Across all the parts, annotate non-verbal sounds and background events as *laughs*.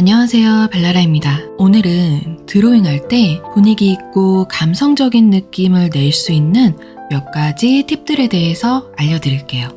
안녕하세요 발라라입니다. 오늘은 드로잉 할 때 분위기 있고 감성적인 느낌을 낼 수 있는 몇 가지 팁들에 대해서 알려드릴게요.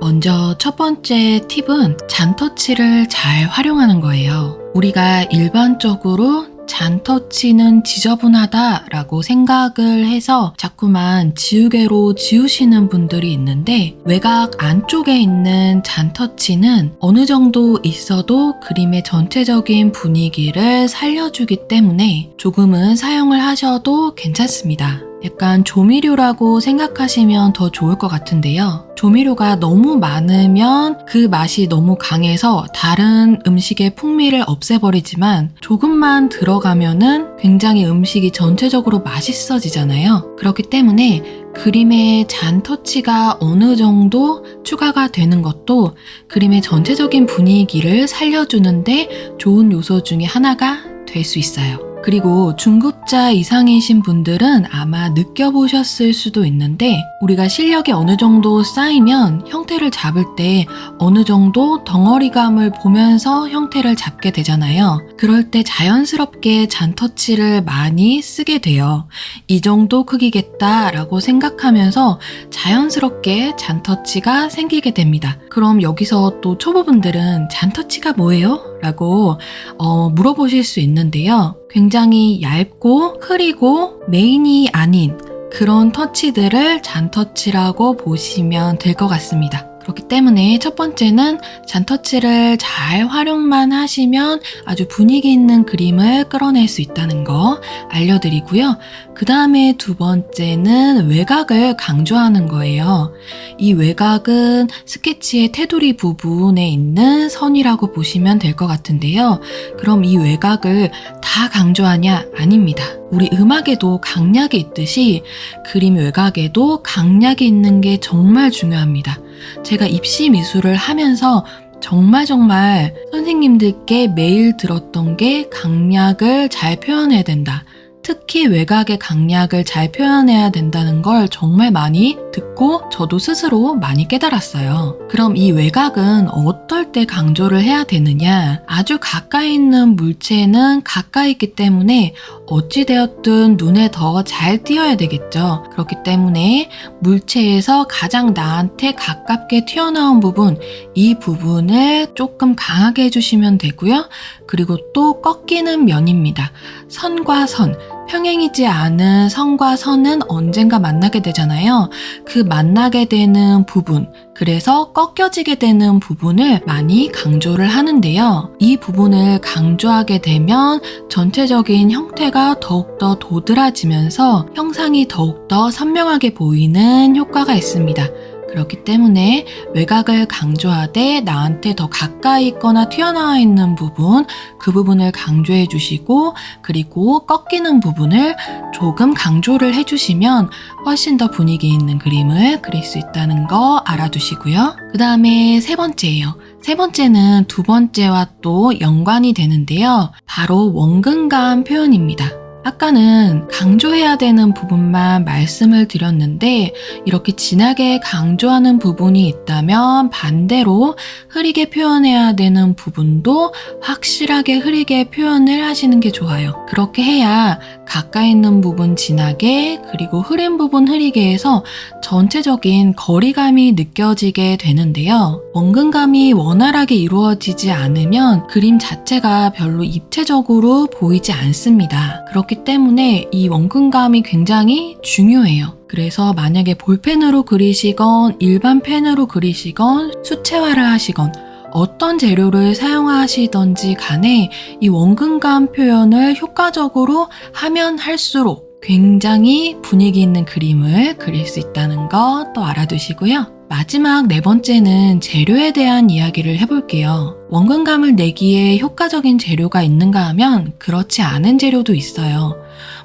먼저 첫 번째 팁은 잔터치를 잘 활용하는 거예요. 우리가 일반적으로 잔터치는 지저분하다 라고 생각을 해서 자꾸만 지우개로 지우시는 분들이 있는데 외곽 안쪽에 있는 잔터치는 어느 정도 있어도 그림의 전체적인 분위기를 살려주기 때문에 조금은 사용을 하셔도 괜찮습니다. 약간 조미료라고 생각하시면 더 좋을 것 같은데요. 조미료가 너무 많으면 그 맛이 너무 강해서 다른 음식의 풍미를 없애버리지만 조금만 들어가면은 굉장히 음식이 전체적으로 맛있어지잖아요. 그렇기 때문에 그림의 잔 터치가 어느 정도 추가가 되는 것도 그림의 전체적인 분위기를 살려주는데 좋은 요소 중에 하나가 될 수 있어요. 그리고 중급자 이상이신 분들은 아마 느껴보셨을 수도 있는데 우리가 실력이 어느 정도 쌓이면 형태를 잡을 때 어느 정도 덩어리감을 보면서 형태를 잡게 되잖아요. 그럴 때 자연스럽게 잔터치를 많이 쓰게 돼요. 이 정도 크기겠다라고 생각하면서 자연스럽게 잔터치가 생기게 됩니다. 그럼 여기서 또 초보분들은 잔터치가 뭐예요? 라고 어, 물어보실 수 있는데요. 굉장히 얇고 흐리고 메인이 아닌 그런 터치들을 잔터치라고 보시면 될 것 같습니다. 그렇기 때문에 첫 번째는 잔터치를 잘 활용만 하시면 아주 분위기 있는 그림을 끌어낼 수 있다는 거 알려드리고요. 그 다음에 두 번째는 외곽을 강조하는 거예요. 이 외곽은 스케치의 테두리 부분에 있는 선이라고 보시면 될 것 같은데요. 그럼 이 외곽을 다 강조하냐? 아닙니다. 우리 음악에도 강약이 있듯이 그림 외곽에도 강약이 있는 게 정말 중요합니다. 제가 입시 미술을 하면서 정말 정말 선생님들께 매일 들었던 게 강약을 잘 표현해야 된다. 특히 외곽의 강약을 잘 표현해야 된다는 걸 정말 많이 듣고 저도 스스로 많이 깨달았어요. 그럼 이 외곽은 어떨 때 강조를 해야 되느냐? 아주 가까이 있는 물체는 가까이 있기 때문에 어찌되었든 눈에 더 잘 띄어야 되겠죠. 그렇기 때문에 물체에서 가장 나한테 가깝게 튀어나온 부분, 이 부분을 조금 강하게 해주시면 되고요. 그리고 또 꺾이는 면입니다. 선과 선, 평행이지 않은 선과 선은 언젠가 만나게 되잖아요. 그 만나게 되는 부분, 그래서 꺾여지게 되는 부분을 많이 강조를 하는데요. 이 부분을 강조하게 되면 전체적인 형태가 더욱더 도드라지면서 형상이 더욱더 선명하게 보이는 효과가 있습니다. 그렇기 때문에 외곽을 강조하되 나한테 더 가까이 있거나 튀어나와 있는 부분, 그 부분을 강조해 주시고, 그리고 꺾이는 부분을 조금 강조를 해 주시면 훨씬 더 분위기 있는 그림을 그릴 수 있다는 거 알아두시고요. 그 다음에 세 번째예요. 세 번째는 두 번째와 또 연관이 되는데요. 바로 원근감 표현입니다. 아까는 강조해야 되는 부분만 말씀을 드렸는데 이렇게 진하게 강조하는 부분이 있다면 반대로 흐리게 표현해야 되는 부분도 확실하게 흐리게 표현을 하시는 게 좋아요. 그렇게 해야 가까이 있는 부분 진하게 그리고 흐린 부분 흐리게 해서 전체적인 거리감이 느껴지게 되는데요. 원근감이 원활하게 이루어지지 않으면 그림 자체가 별로 입체적으로 보이지 않습니다. 그렇기 그렇기 때문에 이 원근감이 굉장히 중요해요. 그래서 만약에 볼펜으로 그리시건 일반 펜으로 그리시건 수채화를 하시건 어떤 재료를 사용하시던지 간에 이 원근감 표현을 효과적으로 하면 할수록 굉장히 분위기 있는 그림을 그릴 수 있다는 거또 알아두시고요. 마지막 네 번째는 재료에 대한 이야기를 해볼게요. 원근감을 내기에 효과적인 재료가 있는가 하면 그렇지 않은 재료도 있어요.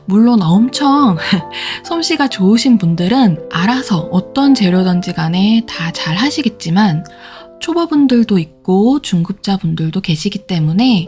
물론 엄청 *laughs* 솜씨가 좋으신 분들은 알아서 어떤 재료든지 간에 다 잘 하시겠지만 초보분들도 있고 중급자분들도 계시기 때문에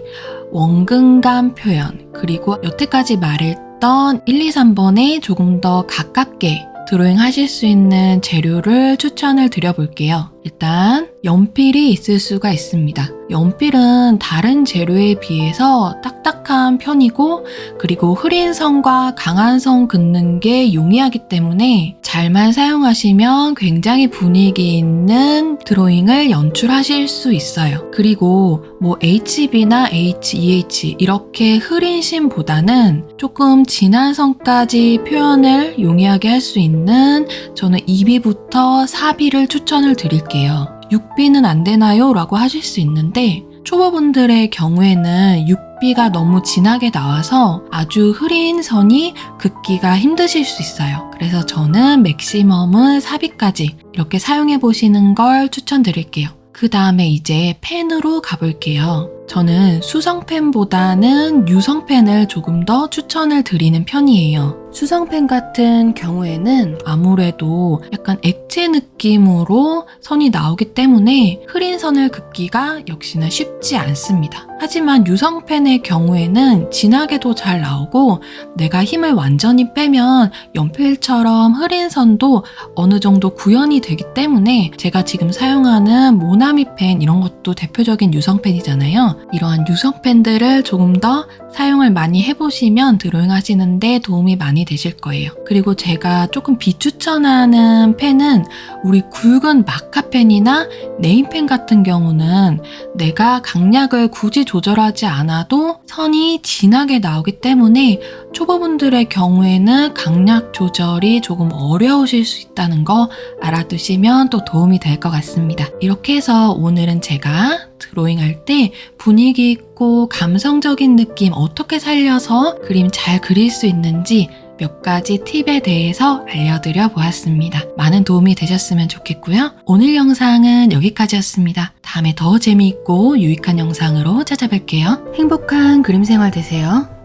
원근감 표현 그리고 여태까지 말 했던 1, 2, 3번에 조금 더 가깝게 드로잉 하실 수 있는 재료를 추천을 드려볼게요. 일단 연필이 있을 수가 있습니다. 연필은 다른 재료에 비해서 딱딱한 편이고 그리고 흐린 선과 강한 선 긋는 게 용이하기 때문에 잘만 사용하시면 굉장히 분위기 있는 드로잉을 연출하실 수 있어요. 그리고 뭐 HB나 HEH 이렇게 흐린 심보다는 조금 진한 선까지 표현을 용이하게 할 수 있는 저는 2B부터 4B를 추천을 드릴게요. 6B는 안 되나요? 라고 하실 수 있는데 초보분들의 경우에는 6B가 너무 진하게 나와서 아주 흐린 선이 긋기가 힘드실 수 있어요. 그래서 저는 맥시멈은 4B까지 이렇게 사용해 보시는 걸 추천드릴게요. 그 다음에 이제 펜으로 가볼게요. 저는 수성펜보다는 유성펜을 조금 더 추천을 드리는 편이에요. 수성펜 같은 경우에는 아무래도 약간 액체 느낌으로 선이 나오기 때문에 흐린 선을 긋기가 역시나 쉽지 않습니다. 하지만 유성펜의 경우에는 진하게도 잘 나오고 내가 힘을 완전히 빼면 연필처럼 흐린 선도 어느 정도 구현이 되기 때문에 제가 지금 사용하는 모나미 펜 이런 것도 대표적인 유성펜이잖아요. 이러한 유성 펜들을 조금 더 사용을 많이 해보시면 드로잉 하시는데 도움이 많이 되실 거예요. 그리고 제가 조금 비추천하는 펜은 우리 굵은 마카펜이나 네임펜 같은 경우는 내가 강약을 굳이 조절하지 않아도 선이 진하게 나오기 때문에 초보분들의 경우에는 강약 조절이 조금 어려우실 수 있다는 거 알아두시면 또 도움이 될 것 같습니다. 이렇게 해서 오늘은 제가 드로잉 할 때 분위기 있고 감성적인 느낌 어떻게 살려서 그림 잘 그릴 수 있는지 몇 가지 팁에 대해서 알려드려 보았습니다. 많은 도움이 되셨으면 좋겠고요. 오늘 영상은 여기까지였습니다. 다음에 더 재미있고 유익한 영상으로 찾아뵐게요. 행복한 그림 생활 되세요.